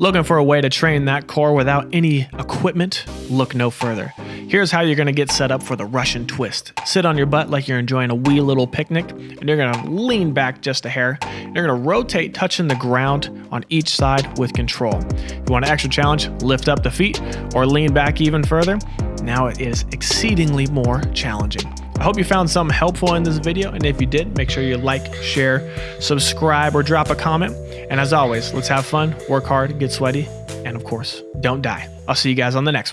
Looking for a way to train that core without any equipment? Look no further. Here's how you're gonna get set up for the Russian twist. Sit on your butt like you're enjoying a wee little picnic, and you're gonna lean back just a hair. You're gonna rotate touching the ground on each side with control. If you want an extra challenge, lift up the feet or lean back even further. Now it is exceedingly more challenging. I hope you found something helpful in this video, and if you did, make sure you like, share, subscribe, or drop a comment. And as always, let's have fun, work hard, get sweaty, and of course, don't die. I'll see you guys on the next one.